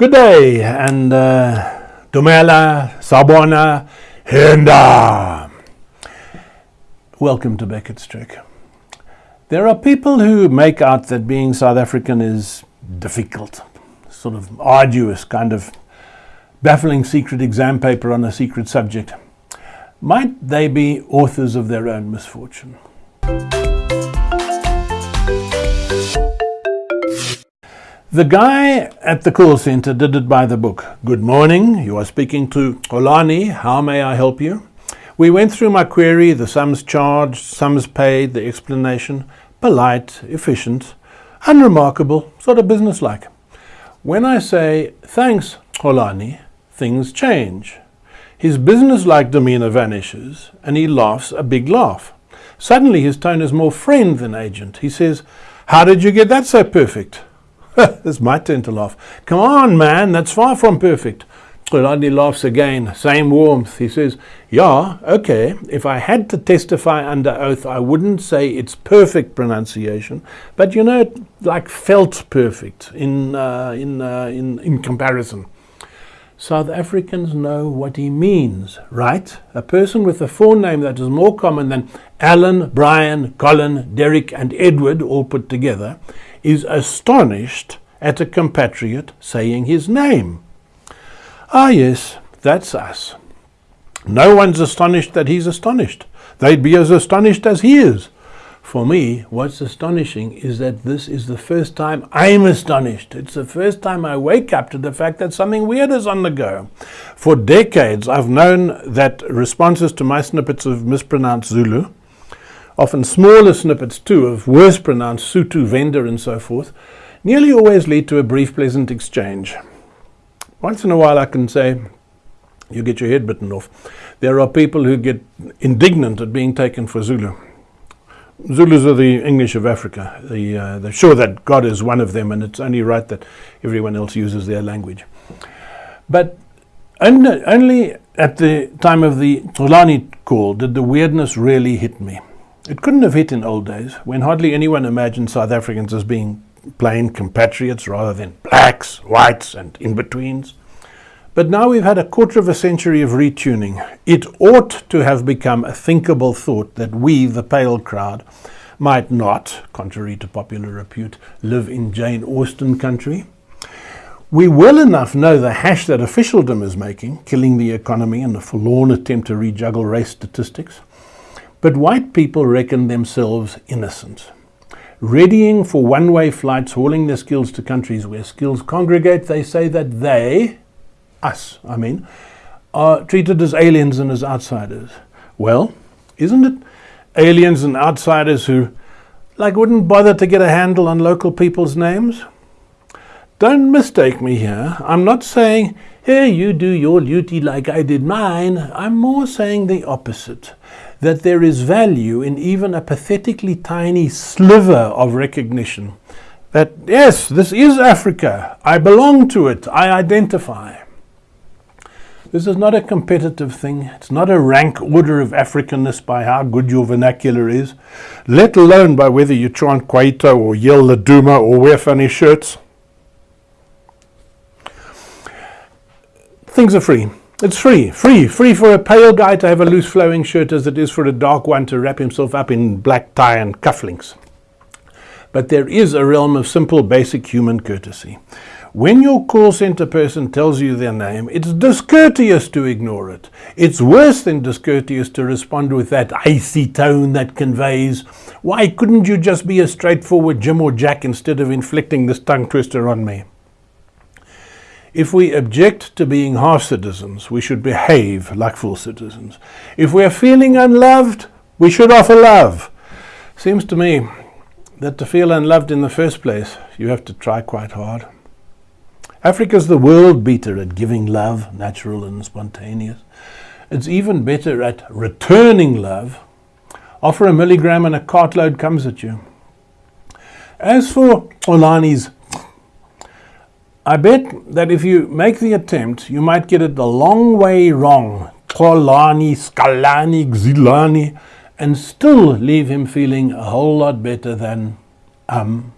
Good day and uh, Dumela, Sabona, Henda. Welcome to Beckett's Trek. There are people who make out that being South African is difficult, sort of arduous, kind of baffling secret exam paper on a secret subject. Might they be authors of their own misfortune? The guy at the call center did it by the book. Good morning, you are speaking to Xolani. How may I help you? We went through my query, the sums charged, sums paid, the explanation. Polite, efficient, unremarkable, sort of businesslike. When I say, thanks, Xolani, things change. His businesslike demeanor vanishes and he laughs a big laugh. Suddenly his tone is more friend than agent. He says, How did you get that so perfect? it's my turn to laugh. Come on, man, that's far from perfect. Rodney laughs again, same warmth. He says, Yeah, okay, if I had to testify under oath, I wouldn't say it's perfect pronunciation, but you know, it like felt perfect in, uh, in, uh, in, in comparison. South Africans know what he means, right? A person with a forename that is more common than Alan, Brian, Colin, Derek, and Edward all put together is astonished at a compatriot saying his name. Ah, yes, that's us. No one's astonished that he's astonished. They'd be as astonished as he is. For me, what's astonishing is that this is the first time I'm astonished. It's the first time I wake up to the fact that something weird is on the go. For decades, I've known that responses to my snippets of mispronounced Zulu, often smaller snippets too of worse pronounced Sotho Venda, and so forth, nearly always lead to a brief, pleasant exchange. Once in a while, I can say, you get your head bitten off. There are people who get indignant at being taken for Zulu. Zulus are the English of Africa. The, uh, they're sure that God is one of them, and it's only right that everyone else uses their language. But only, only at the time of the Xolani call did the weirdness really hit me. It couldn't have hit in old days, when hardly anyone imagined South Africans as being plain compatriots rather than blacks, whites, and in betweens. But now we've had a quarter of a century of retuning. It ought to have become a thinkable thought that we, the pale crowd, might not, contrary to popular repute, live in Jane Austen country. We well enough know the hash that officialdom is making, killing the economy in a forlorn attempt to rejuggle race statistics. But white people reckon themselves innocent. Readying for one-way flights, hauling their skills to countries where skills congregate, they say that they, us, I mean, are treated as aliens and as outsiders. Well, isn't it aliens and outsiders who, like, wouldn't bother to get a handle on local people's names? Don't mistake me here. I'm not saying, here, you do your duty like I did mine. I'm more saying the opposite that there is value in even a pathetically tiny sliver of recognition that, yes, this is Africa. I belong to it. I identify. This is not a competitive thing. It's not a rank order of Africanness by how good your vernacular is, let alone by whether you chant Kwaito or yell Laduma or wear funny shirts. Things are free. It's free, free, free for a pale guy to have a loose flowing shirt as it is for a dark one to wrap himself up in black tie and cufflinks. But there is a realm of simple, basic human courtesy. When your call center person tells you their name, it's discourteous to ignore it. It's worse than discourteous to respond with that icy tone that conveys, why couldn't you just be a straightforward Jim or Jack instead of inflicting this tongue twister on me? If we object to being half citizens, we should behave like full citizens. If we are feeling unloved, we should offer love. Seems to me that to feel unloved in the first place, you have to try quite hard. Africa's the world beater at giving love, natural and spontaneous. It's even better at returning love. Offer a milligram and a cartload comes at you. As for Xolani's I bet that if you make the attempt, you might get it the long way wrong. Kolani, Skalani, Xilani, and still leave him feeling a whole lot better than um.